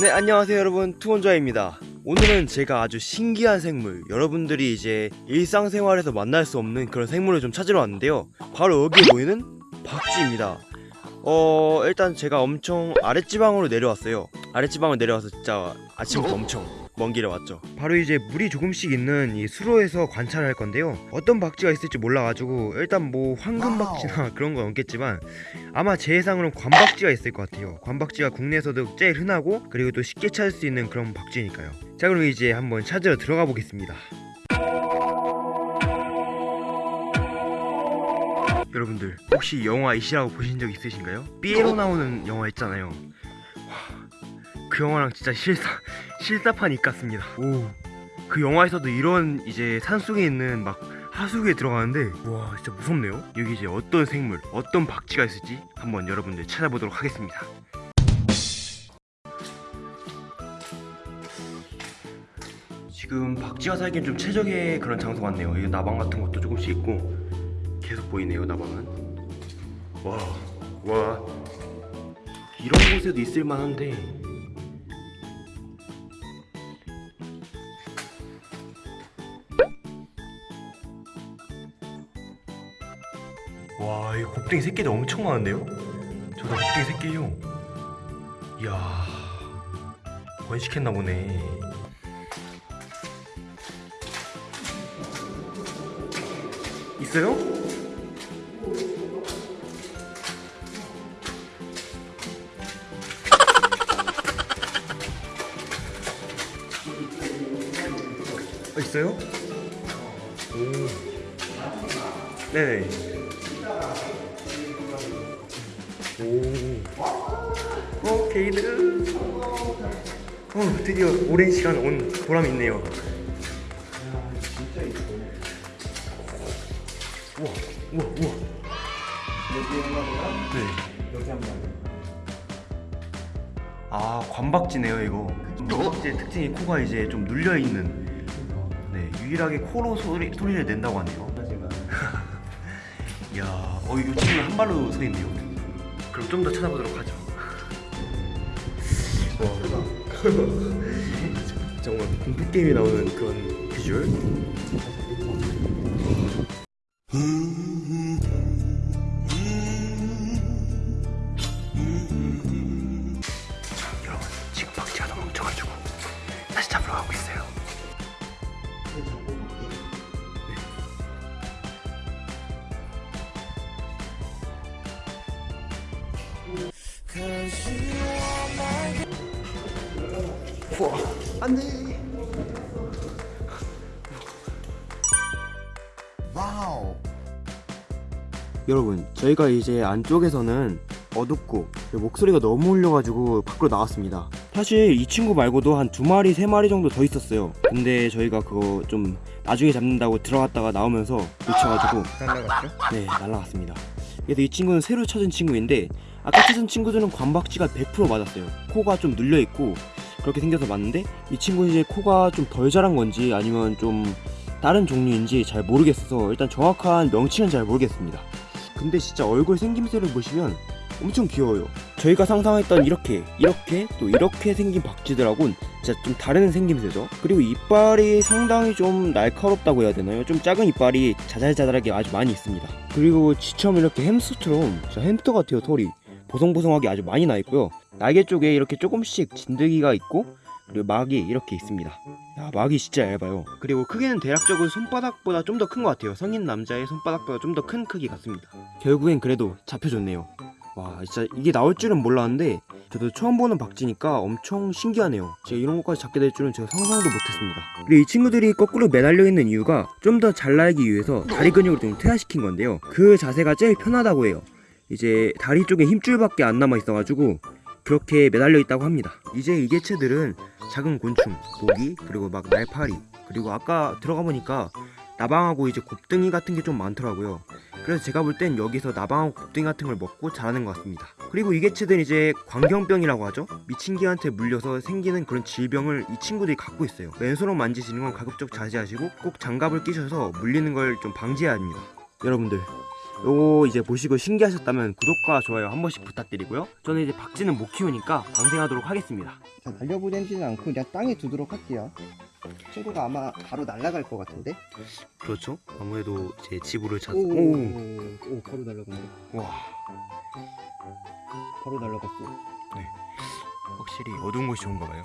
네 안녕하세요 여러분. 투원자입니다. 오늘은 제가 아주 신기한 생물 여러분들이 이제 일상생활에서 만날 수 없는 그런 생물을 좀 찾으러 왔는데요. 바로 여기 보이는 박쥐입니다. 어 일단 제가 엄청 아랫지방으로 내려왔어요. 아랫지방으로 내려와서 진짜 아침부터 엄청 먼 길에 왔죠. 바로 이제 물이 조금씩 있는 이 수로에서 관찰할 건데요. 어떤 박쥐가 있을지 몰라가지고 일단 뭐 황금박쥐나 그런 건 없겠지만 아마 제 예상으로는 관박쥐가 있을 것 같아요. 관박쥐가 국내에서도 제일 흔하고 그리고 또 쉽게 찾을 수 있는 그런 박쥐니까요. 자 그럼 이제 한번 찾으러 들어가 보겠습니다. 여러분들 혹시 영화 이시라고 보신 적 있으신가요? 삐에로 나오는 영화 있잖아요. 와, 그 영화랑 진짜 실사 실사판이 같습니다. 오그 영화에서도 이런 이제 산속에 있는 막 하수구에 들어가는데 와 진짜 무섭네요. 여기 이제 어떤 생물 어떤 박쥐가 있을지 한번 여러분들 찾아보도록 하겠습니다. 지금 박쥐가 살기엔 좀 최적의 그런 장소 같네요. 여기 나방 같은 것도 조금씩 있고 계속 보이네요 나방은. 와와. 이런 곳에도 있을 만한데 와, 이 곱등이 새끼들 엄청 많은데요? 저도 곱등이 새끼요. 이야, 번식했나 보네. 있어요? 어, 있어요? 오. 네네. 오. 어, 게이드. 어, 드디어 오랜 시간 온 보람이 있네요. 우와, 우와, 우와. 네. 여기 한 번. 아, 관박쥐네요, 이거. 관박쥐의 특징이 코가 이제 좀 눌려 있는. 네, 유일하게 코로 소리 소리를 낸다고 하네요. 이야, 어, 이 친구는 한 발로 서 있네요. 그럼 좀 더 찾아보도록 하죠. 와, 정말 공포 게임에 나오는 그런 비주얼. 여러분, 지금 박쥐가 너무 뭉쳐가지고 다시 잡으러 가고 있어요. 우와, 안돼. 와우. 여러분 저희가 이제 안쪽에서는 어둡고 목소리가 너무 울려가지고 밖으로 나왔습니다 사실 이 친구 말고도 한 두 마리 세 마리 정도 더 있었어요 근데 저희가 그거 좀 나중에 잡는다고 들어갔다가 나오면서 놓쳐가지고 날라갔죠? 네 날라갔습니다 그래서 이 친구는 새로 찾은 친구인데 아까 찾은 친구들은 관박쥐가 100% 맞았어요. 코가 좀 눌려있고 그렇게 생겨서 맞는데 이 친구는 이제 코가 좀 덜 자란 건지 아니면 좀 다른 종류인지 잘 모르겠어서 일단 정확한 명칭은 잘 모르겠습니다. 근데 진짜 얼굴 생김새를 보시면 엄청 귀여워요. 저희가 상상했던 이렇게 이렇게 또 이렇게 생긴 박쥐들하고는 진짜 좀 다른 생김새죠. 그리고 이빨이 상당히 좀 날카롭다고 해야 되나요? 좀 작은 이빨이 자잘자잘하게 아주 많이 있습니다. 그리고 지처럼 이렇게 햄스터처럼 진짜 햄스터 같아요 털이 보송보송하게 아주 많이 나 있고요. 날개 쪽에 이렇게 조금씩 진드기가 있고 그리고 막이 이렇게 있습니다. 야 막이 진짜 얇아요. 그리고 크기는 대략적으로 손바닥보다 좀 더 큰 것 같아요. 성인 남자의 손바닥보다 좀 더 큰 크기 같습니다. 결국엔 그래도 잡혀줬네요. 와 진짜 이게 나올 줄은 몰랐는데 저도 처음 보는 박쥐니까 엄청 신기하네요. 제가 이런 것까지 잡게 될 줄은 제가 상상도 못했습니다. 그리고 이 친구들이 거꾸로 매달려 있는 이유가 좀 더 잘 날기 위해서 다리 근육을 좀 퇴화시킨 건데요. 그 자세가 제일 편하다고 해요 이제 다리 쪽에 힘줄밖에 안 남아 있어가지고 그렇게 매달려 있다고 합니다. 이제 이 개체들은 작은 곤충, 모기, 그리고 막 날파리 그리고 아까 들어가 보니까 나방하고 이제 곱등이 같은 게 좀 많더라고요. 그래서 제가 볼 땐 여기서 나방하고 곱등이 같은 걸 먹고 자라는 것 같습니다. 그리고 이 개체들은 이제 광경병이라고 하죠? 미친 개한테 물려서 생기는 그런 질병을 이 친구들이 갖고 있어요. 맨손으로 만지시는 건 가급적 자제하시고 꼭 장갑을 끼셔서 물리는 걸 좀 방지해야 합니다. 여러분들 요거 이제 보시고 신기하셨다면 구독과 좋아요 한 번씩 부탁드리고요. 저는 이제 박쥐는 못 키우니까 방생하도록 하겠습니다. 자, 날려보내지는 않고 그냥 땅에 두도록 할게요. 친구가 아마 바로 날아갈 것 같은데? 그렇죠. 아무래도 제 지구를 찾. 오, 오. 오, 바로 날아갔네. 와. 바로 날아갔어. 확실히 어두운 곳이 좋은가 봐요.